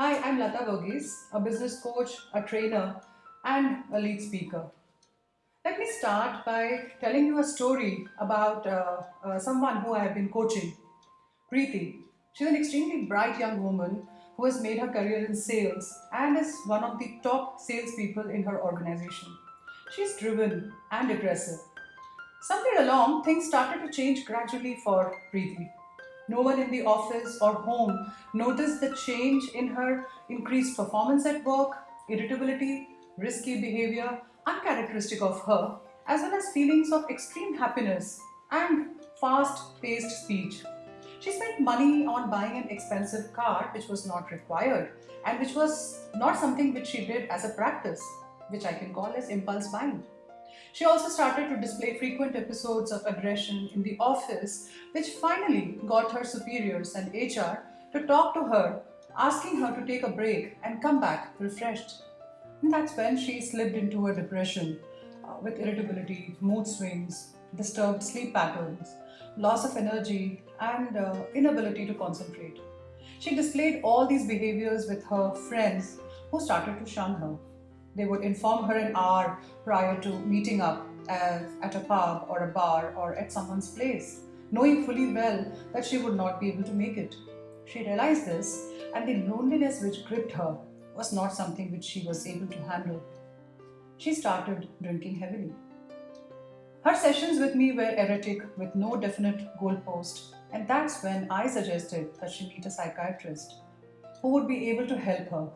Hi, I'm Lata Verghese, a business coach, a trainer, and a lead speaker. Let me start by telling you a story about uh, uh, someone who I have been coaching, Preeti. She's an extremely bright young woman who has made her career in sales and is one of the top salespeople in her organization. She's driven and aggressive. Somewhere along, things started to change gradually for Preeti. No one in the office or home noticed the change in her increased performance at work, irritability, risky behavior, uncharacteristic of her, as well as feelings of extreme happiness and fast-paced speech. She spent money on buying an expensive car which was not required and which was not something which she did as a practice, which I can call as impulse buying. She also started to display frequent episodes of aggression in the office, which finally got her superiors and HR to talk to her, asking her to take a break and come back refreshed. And that's when she slipped into a depression uh, with irritability, mood swings, disturbed sleep patterns, loss of energy, and uh, inability to concentrate. She displayed all these behaviors with her friends who started to shun her. They would inform her an hour prior to meeting up at a pub or a bar or at someone's place, knowing fully well that she would not be able to make it. She realized this and the loneliness which gripped her was not something which she was able to handle. She started drinking heavily. Her sessions with me were erratic with no definite goalpost and that's when I suggested that she meet a psychiatrist who would be able to help her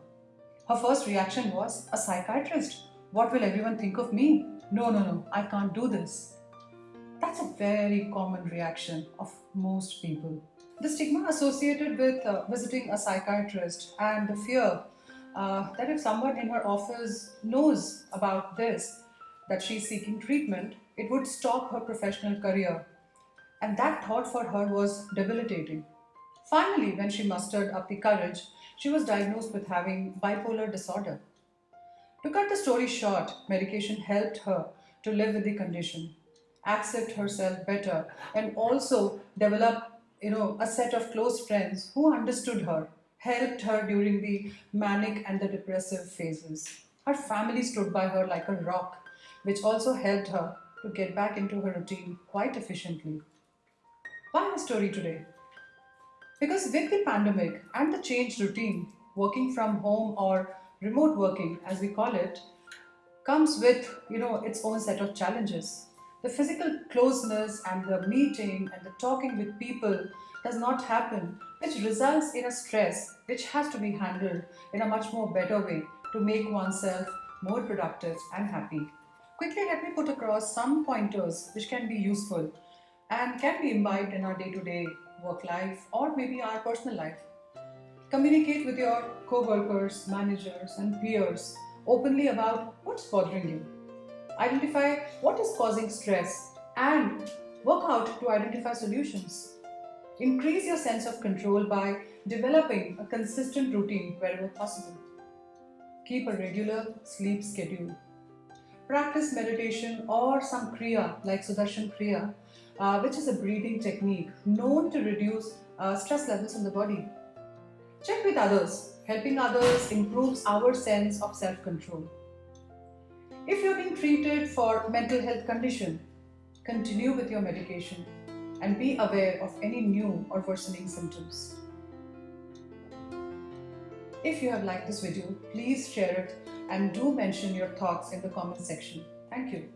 her first reaction was, a psychiatrist? What will everyone think of me? No, no, no, I can't do this. That's a very common reaction of most people. The stigma associated with uh, visiting a psychiatrist and the fear uh, that if someone in her office knows about this, that she's seeking treatment, it would stop her professional career. And that thought for her was debilitating. Finally, when she mustered up the courage, she was diagnosed with having bipolar disorder. To cut the story short, medication helped her to live with the condition, accept herself better, and also develop you know, a set of close friends who understood her, helped her during the manic and the depressive phases. Her family stood by her like a rock, which also helped her to get back into her routine quite efficiently. Why my story today? Because with the pandemic and the changed routine, working from home or remote working as we call it, comes with you know its own set of challenges. The physical closeness and the meeting and the talking with people does not happen, which results in a stress which has to be handled in a much more better way to make oneself more productive and happy. Quickly, let me put across some pointers which can be useful and can be imbibed in our day-to-day -day work life, or maybe our personal life. Communicate with your co-workers, managers and peers openly about what's bothering you. Identify what is causing stress and work out to identify solutions. Increase your sense of control by developing a consistent routine wherever possible. Keep a regular sleep schedule. Practice meditation or some Kriya like Sudarshan Kriya uh, which is a breathing technique known to reduce uh, stress levels in the body. Check with others. Helping others improves our sense of self-control. If you're being treated for mental health condition, continue with your medication and be aware of any new or worsening symptoms. If you have liked this video, please share it and do mention your thoughts in the comment section. Thank you.